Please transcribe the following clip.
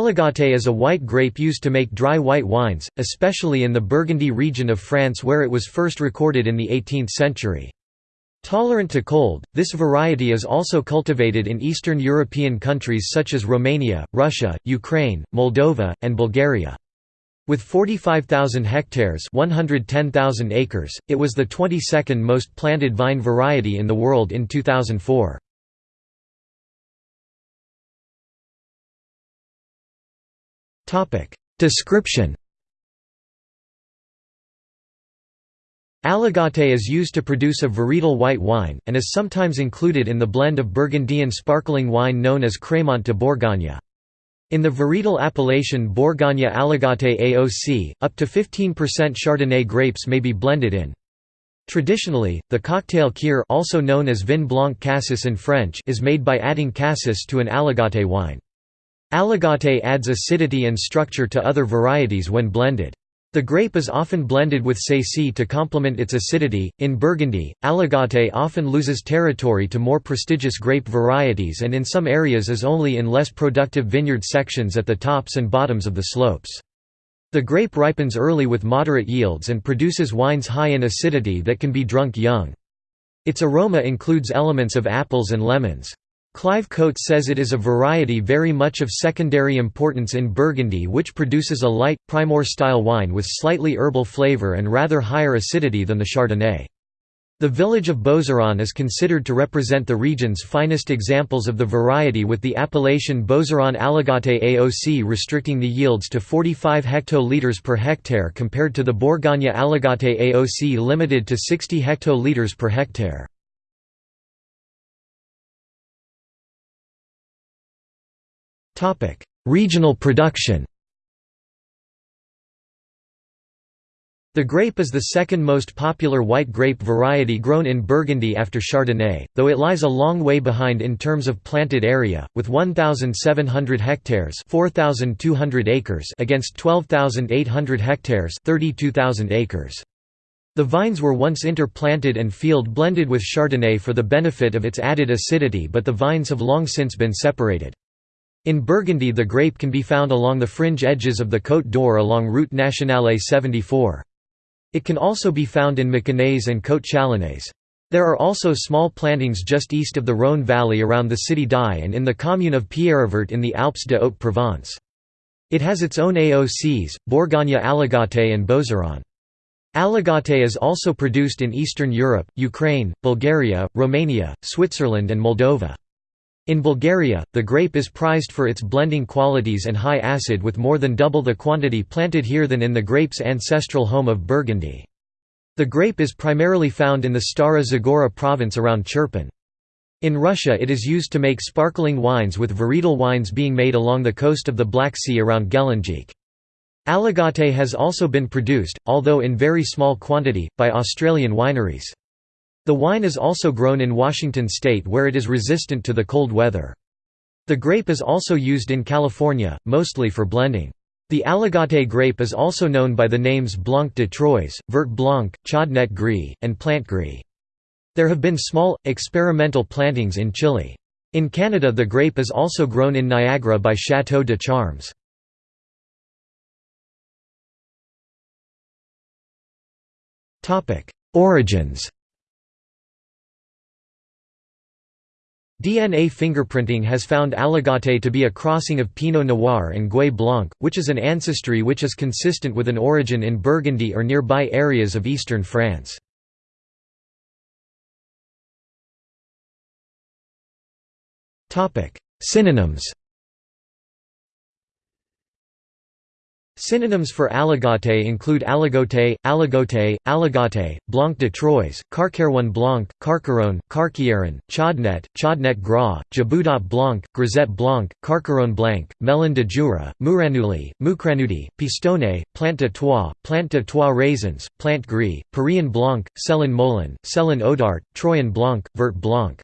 Aligoté is a white grape used to make dry white wines, especially in the Burgundy region of France where it was first recorded in the 18th century. Tolerant to cold, this variety is also cultivated in Eastern European countries such as Romania, Russia, Ukraine, Moldova, and Bulgaria. With 45,000 hectares 110,000 acres, it was the 22nd most planted vine variety in the world in 2004. Description Aligoté is used to produce a varietal white wine, and is sometimes included in the blend of Burgundian sparkling wine known as Crémant de Bourgogne. In the varietal appellation Bourgogne Aligoté AOC, up to 15% Chardonnay grapes may be blended in. Traditionally, the cocktail kir also known as vin blanc cassis in French is made by adding cassis to an Aligoté wine. Aligoté adds acidity and structure to other varieties when blended. The grape is often blended with Sacy to complement its acidity. In Burgundy, Aligoté often loses territory to more prestigious grape varieties and in some areas is only in less productive vineyard sections at the tops and bottoms of the slopes. The grape ripens early with moderate yields and produces wines high in acidity that can be drunk young. Its aroma includes elements of apples and lemons. Clive Coates says it is a variety very much of secondary importance in Burgundy which produces a light, Primeur-style wine with slightly herbal flavour and rather higher acidity than the Chardonnay. The village of Bouzeron is considered to represent the region's finest examples of the variety with the appellation Bouzeron Aligoté AOC restricting the yields to 45 hectolitres per hectare compared to the Bourgogne Aligoté AOC limited to 60 hectolitres per hectare. Regional production The grape is the second most popular white grape variety grown in Burgundy after Chardonnay, though it lies a long way behind in terms of planted area, with 1,700 hectares 4,200 acres against 12,800 hectares 32,000 acres. The vines were once interplanted and field blended with Chardonnay for the benefit of its added acidity but the vines have long since been separated. In Burgundy the grape can be found along the fringe edges of the Côte d'Or along Route Nationale 74. It can also be found in Mâconnais and Côte Chalonnaise. There are also small plantings just east of the Rhône valley around the city d'Aix and in the commune of Pierrevert in the Alpes de Haute-Provence. It has its own AOCs, Bourgogne Aligoté and Bouzeron. Aligoté is also produced in Eastern Europe, Ukraine, Bulgaria, Romania, Switzerland and Moldova. In Bulgaria, the grape is prized for its blending qualities and high acid with more than double the quantity planted here than in the grape's ancestral home of Burgundy. The grape is primarily found in the Stara Zagora province around Chirpan. In Russia it is used to make sparkling wines with varietal wines being made along the coast of the Black Sea around Gelendzhik. Aligoté has also been produced, although in very small quantity, by Australian wineries. The wine is also grown in Washington state where it is resistant to the cold weather. The grape is also used in California, mostly for blending. The Aligoté grape is also known by the names Blanc de Troyes, Vert Blanc, Chaudnet Gris, and Plant Gris. There have been small, experimental plantings in Chile. In Canada the grape is also grown in Niagara by Château de Charmes. Origins DNA fingerprinting has found Aligoté to be a crossing of Pinot Noir and Gouais Blanc, which is an ancestry which is consistent with an origin in Burgundy or nearby areas of eastern France. Synonyms Synonyms for aligoté include aligote, aligote, aligate, blanc de Troyes, carcaron blanc, carcaron, carquieron, chaudnet, chaudnet gras, jaboudat blanc, grisette blanc, carcaron blanc, melon de jura, mouranuli, moucranudi, pistonné, plante de trois, plante de trois raisins, plante gris, Parisian blanc, Céline Molin, Céline Audart, Troyen blanc, vert blanc.